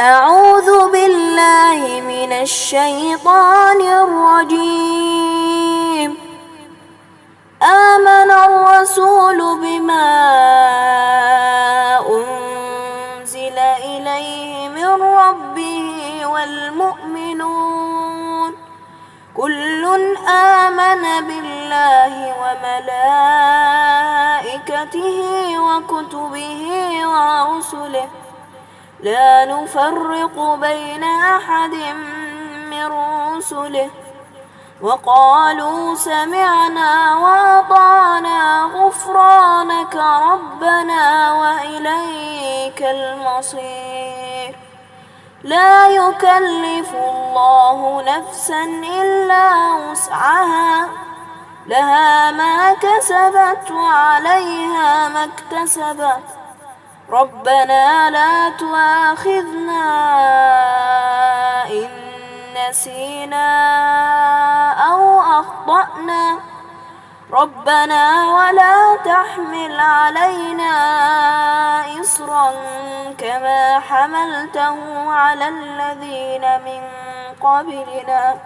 أعوذ بالله من الشيطان الرجيم. آمن الرسول بما أنزل إليه من ربه والمؤمنون. كل آمن بالله وملائكته وكتبه ورسله. لا نفرق بين أحد من رسله. وقالوا سمعنا وأطعنا غفرانك ربنا وإليك المصير. لا يكلف الله نفسا إلا وسعها. لها ما كسبت وعليها ما اكتسبت. ربنا لا تؤاخذنا إن نسينا أو أخطأنا. ربنا ولا تحمل علينا إصرا كما حملته على الذين من قبلنا.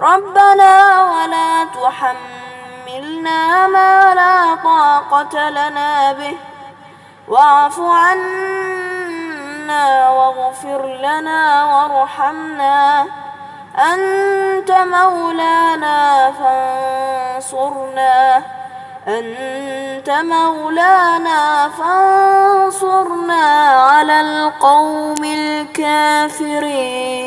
ربنا ولا تحملنا ما لا طاقة لنا به. واعف عنا واغفر لنا وارحمنا. أنت مولانا فانصرنا. أنت مولانا فانصرنا على القوم الكافرين.